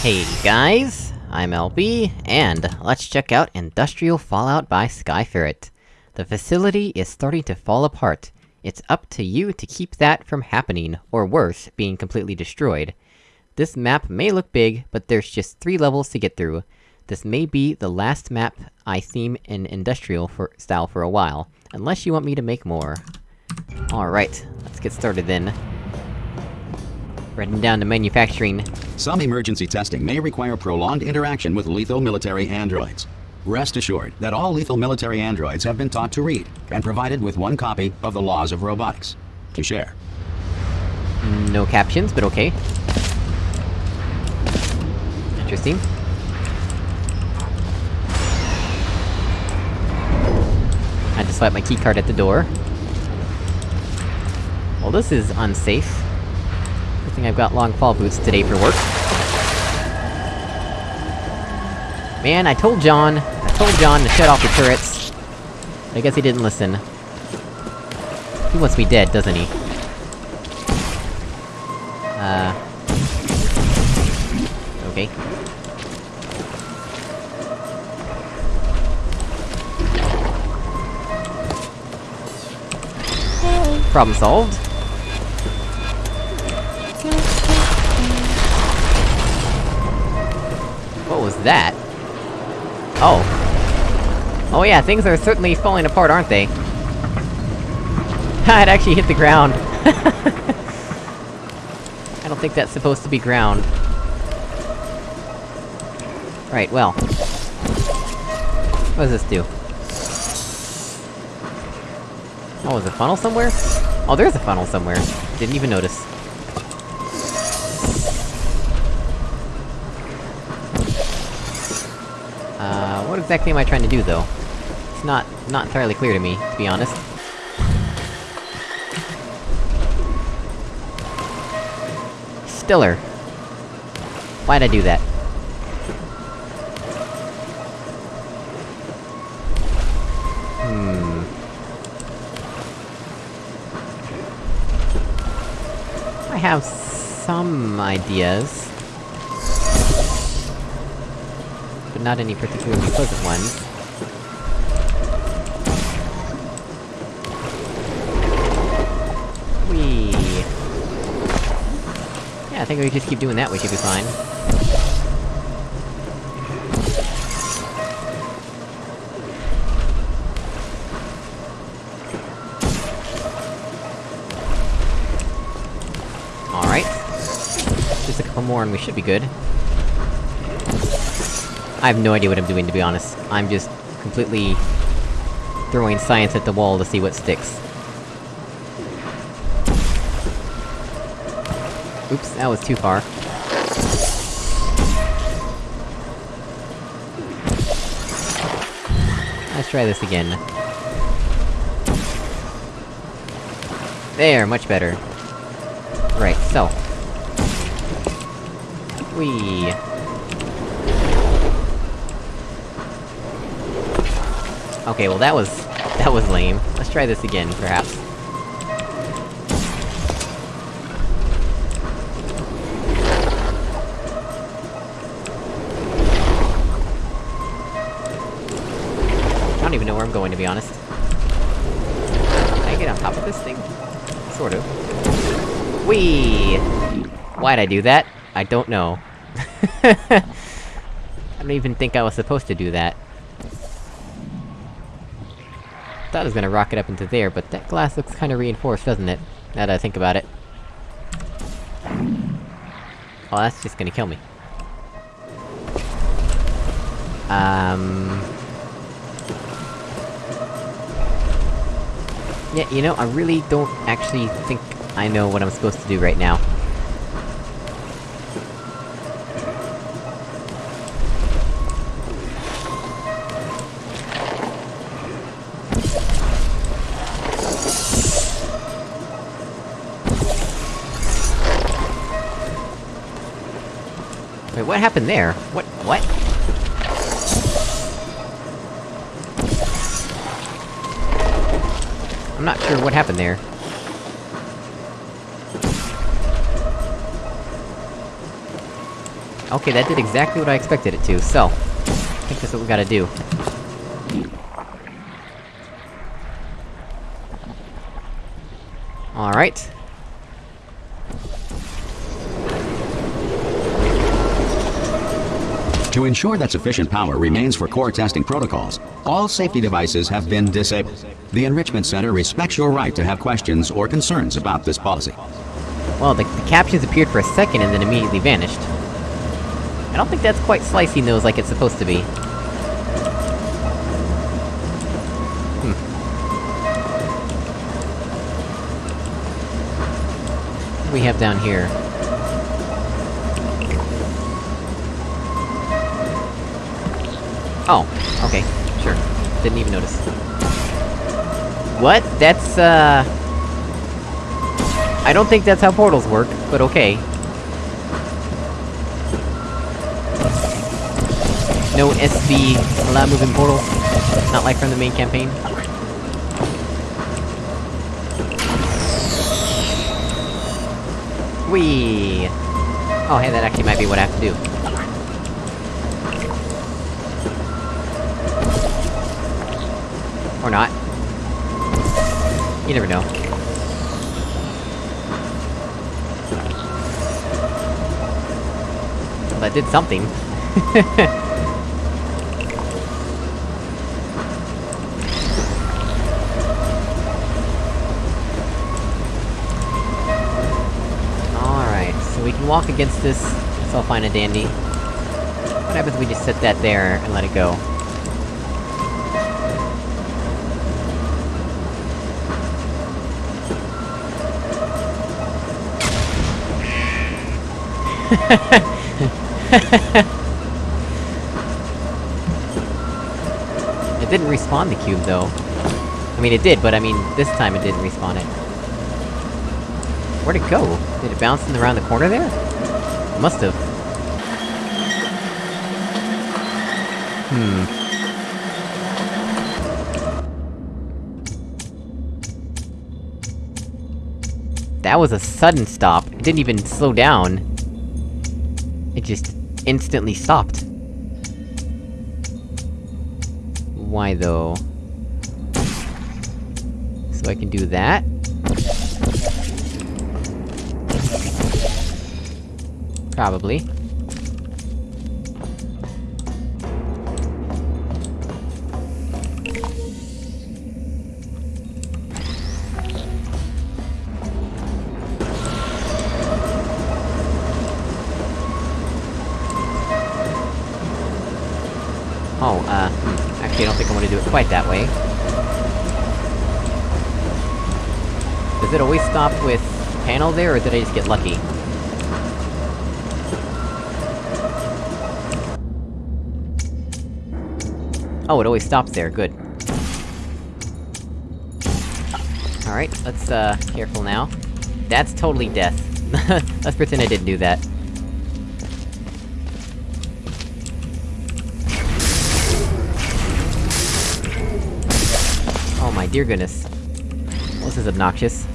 Hey guys, I'm LB, and let's check out Industrial Fallout by Skyferret. The facility is starting to fall apart. It's up to you to keep that from happening, or worse, being completely destroyed. This map may look big, but there's just three levels to get through. This may be the last map I theme in Industrial for style for a while, unless you want me to make more. Alright, let's get started then. Heading down to manufacturing. Some emergency testing may require prolonged interaction with lethal military androids. Rest assured that all lethal military androids have been taught to read, and provided with one copy of the Laws of Robotics. To share. No captions, but okay. Interesting. I just left my keycard at the door. Well, this is unsafe. Thing I've got long fall boots today for work. Man, I told John... I told John to shut off the turrets. I guess he didn't listen. He wants me dead, doesn't he? Uh... Okay. Problem solved. What was that? Oh. Oh yeah, things are certainly falling apart, aren't they? it actually hit the ground. I don't think that's supposed to be ground. Right, well. What does this do? Oh, is a funnel somewhere? Oh, there's a funnel somewhere. Didn't even notice. Exactly am I trying to do, though? It's not- not entirely clear to me, to be honest. Stiller. Why'd I do that? Hmm... I have some ideas. But not any particularly pleasant ones. Whee! Yeah, I think we just keep doing that, we should be fine. Alright. Just a couple more and we should be good. I have no idea what I'm doing, to be honest. I'm just completely... throwing science at the wall to see what sticks. Oops, that was too far. Let's try this again. There, much better. Right, so. Whee! Okay, well that was... that was lame. Let's try this again, perhaps. I don't even know where I'm going, to be honest. Can I get on top of this thing? Sort of. Whee! Why'd I do that? I don't know. I don't even think I was supposed to do that. Thought I was gonna rocket up into there, but that glass looks kinda reinforced, doesn't it? Now that I think about it. Oh, that's just gonna kill me. Um... Yeah, you know, I really don't actually think I know what I'm supposed to do right now. What happened there? What- what? I'm not sure what happened there. Okay, that did exactly what I expected it to, so... I think that's what we gotta do. Alright. To ensure that sufficient power remains for core testing protocols, all safety devices have been disabled. The Enrichment Center respects your right to have questions or concerns about this policy. Well, the, the captions appeared for a second and then immediately vanished. I don't think that's quite slicing those like it's supposed to be. Hmm. We have down here? Oh, okay, sure. Didn't even notice. What? That's, uh... I don't think that's how portals work, but okay. No SV allow moving portals? Not like from the main campaign? Whee! Oh hey, that actually might be what I have to do. Or not. You never know. That did something. Alright, so we can walk against this, that's all fine and dandy. What happens if we just set that there and let it go? It didn't respawn the cube, though. I mean, it did, but I mean, this time it didn't respawn it. Where'd it go? Did it bounce in around the corner there? It must've. Hmm. That was a sudden stop. It didn't even slow down. Just instantly stopped. Why though? So I can do that? Probably. Quite that way. Does it always stop with panel there, or did I just get lucky? Oh, it always stops there, good. Alright, let's, uh, careful now. That's totally death. let's pretend I didn't do that. Dear goodness. Well, this is obnoxious.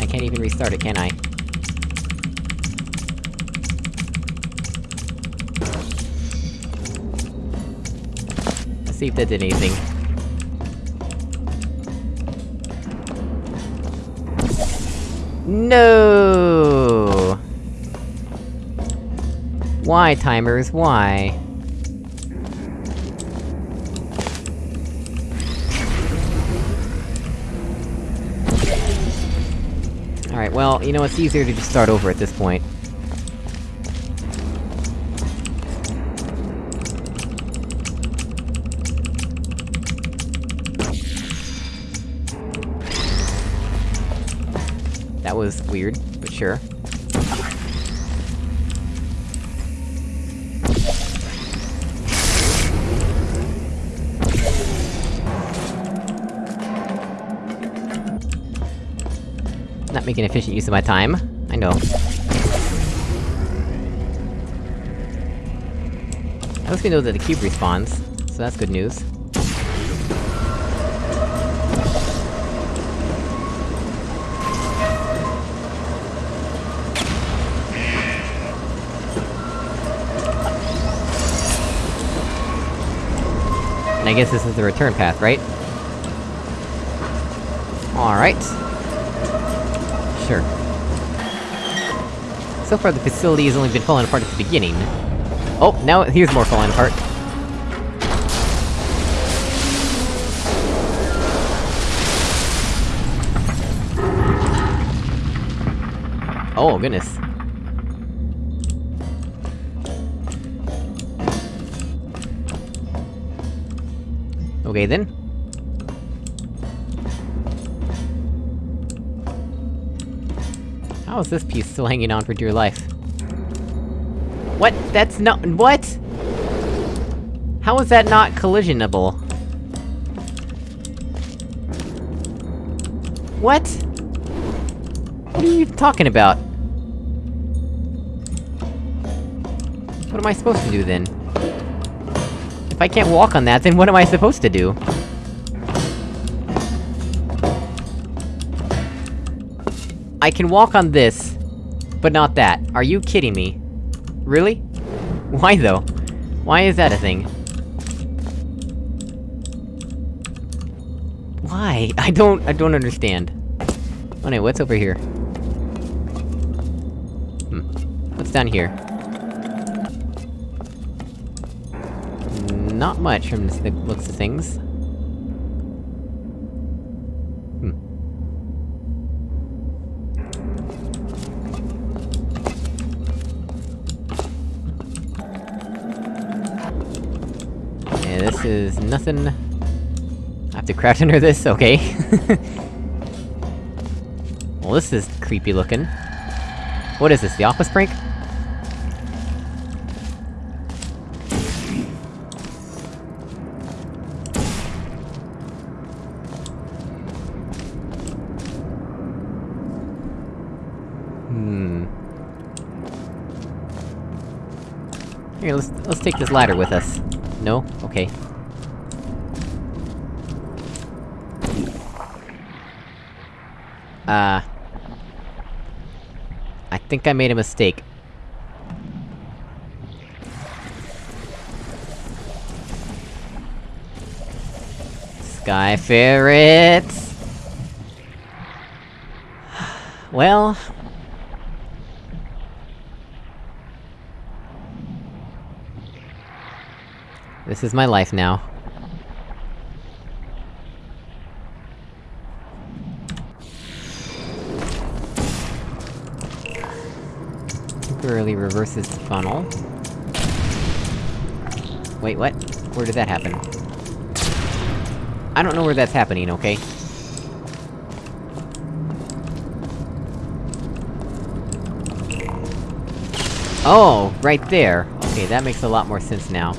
I can't even restart it, can I? Let's see if that did anything. No! Why, timers, why? Alright, well, you know, it's easier to just start over at this point. That was weird, but sure. making efficient use of my time. I know. At least we know that the cube respawns, so that's good news. And I guess this is the return path, right? Alright. So far the facility has only been falling apart at the beginning. Oh, now here's more falling apart. Oh, goodness. Okay then. How is this piece still hanging on for dear life? What? That's not- what?! How is that not collisionable? What? What are you talking about? What am I supposed to do then? If I can't walk on that, then what am I supposed to do? I can walk on this, but not that. Are you kidding me? Really? Why though? Why is that a thing? Why? I don't- I don't understand. Oh what's over here? Hmm. What's down here? Not much from the looks of things. Is nothing... I have to crouch under this? Okay. well, this is creepy looking. What is this, the office prank? Hmm... Here, let's- let's take this ladder with us. No? Okay. Uh... I think I made a mistake. Sky ferrets! Well... This is my life now. Temporarily reverses the funnel. Wait, what? Where did that happen? I don't know where that's happening, okay? Oh, right there! Okay, that makes a lot more sense now.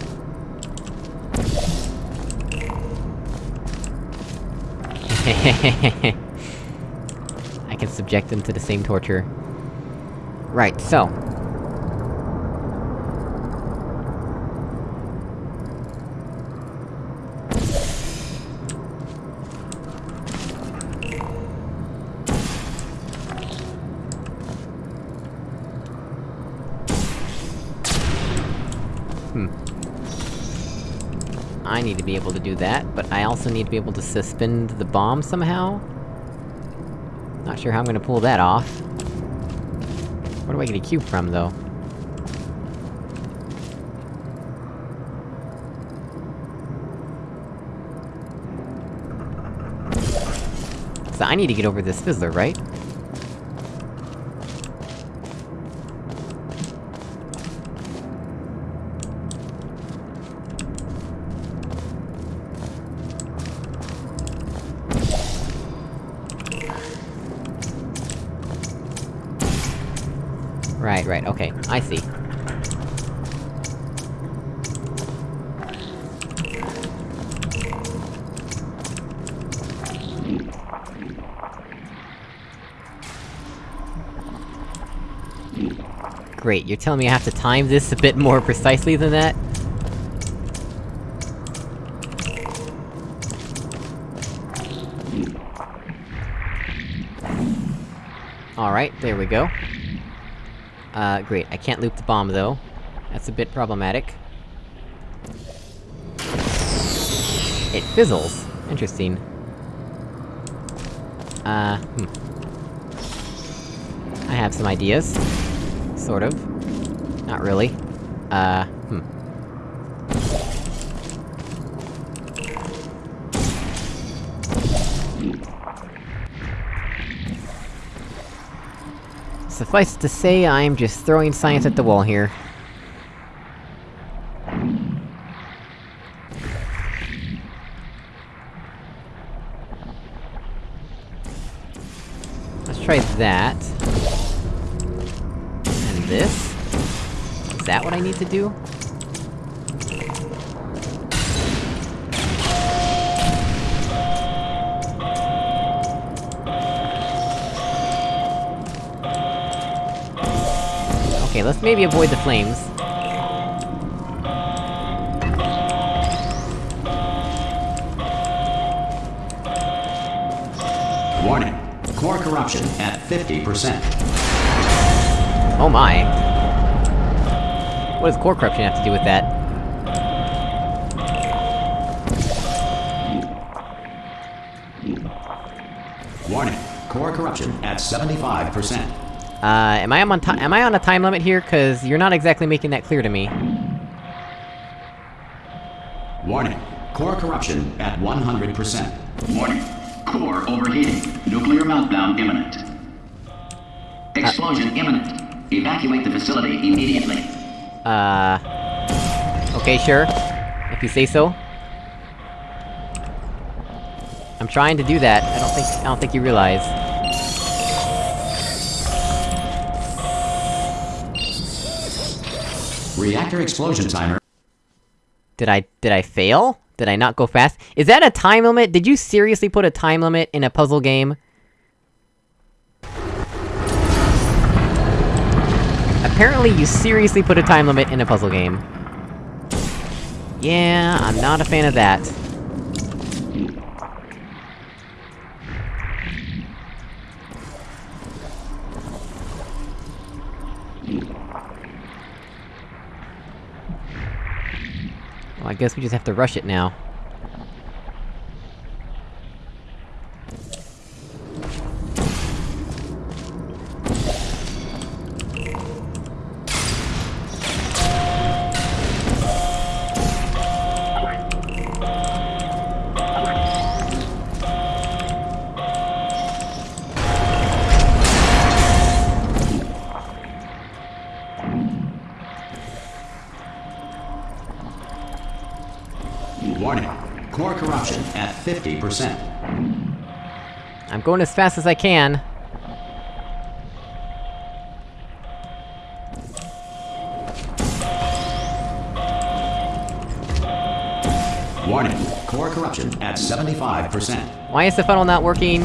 I can subject them to the same torture. Right, so... I need to be able to do that, but I also need to be able to suspend the bomb somehow? Not sure how I'm gonna pull that off. Where do I get a cube from, though? So I need to get over this fizzler, right? Right, okay, I see. Great, you're telling me I have to time this a bit more precisely than that? Alright, there we go. Uh, great. I can't loop the bomb, though. That's a bit problematic. It fizzles. Interesting. Uh, hmm. I have some ideas. Sort of. Not really. Uh, hmm. Suffice to say, I'm just throwing science at the wall here. Let's try that. And this? Is that what I need to do? Okay, let's maybe avoid the flames. Warning. Core corruption at 50%. Oh my. What does core corruption have to do with that? Warning. Core corruption at 75%. Uh, am I on am I on a time limit here? Cause you're not exactly making that clear to me. Warning. Core corruption at 100%. Warning. Core overheating. Nuclear meltdown imminent. Explosion imminent. Evacuate the facility immediately. Uh... Okay, sure. If you say so. I'm trying to do that, I don't think- I don't think you realize. Reactor explosion timer. Did I- did I fail? Did I not go fast? Is that a time limit? Did you seriously put a time limit in a puzzle game? Apparently you seriously put a time limit in a puzzle game. Yeah, I'm not a fan of that. Guess we just have to rush it now. 50%. I'm going as fast as I can. Warning. Core corruption at 75%. Why is the funnel not working?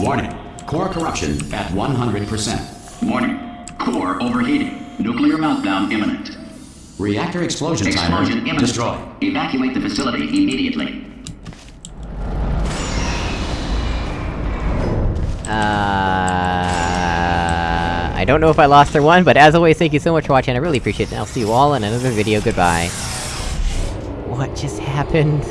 Warning. Core corruption at 100%. Warning. Core overheating. Nuclear meltdown imminent. Reactor explosion timer Explosion imminent. destroyed. Evacuate the facility immediately. Uh, I don't know if I lost or won, but as always, thank you so much for watching, I really appreciate it, and I'll see you all in another video, goodbye. What just happened?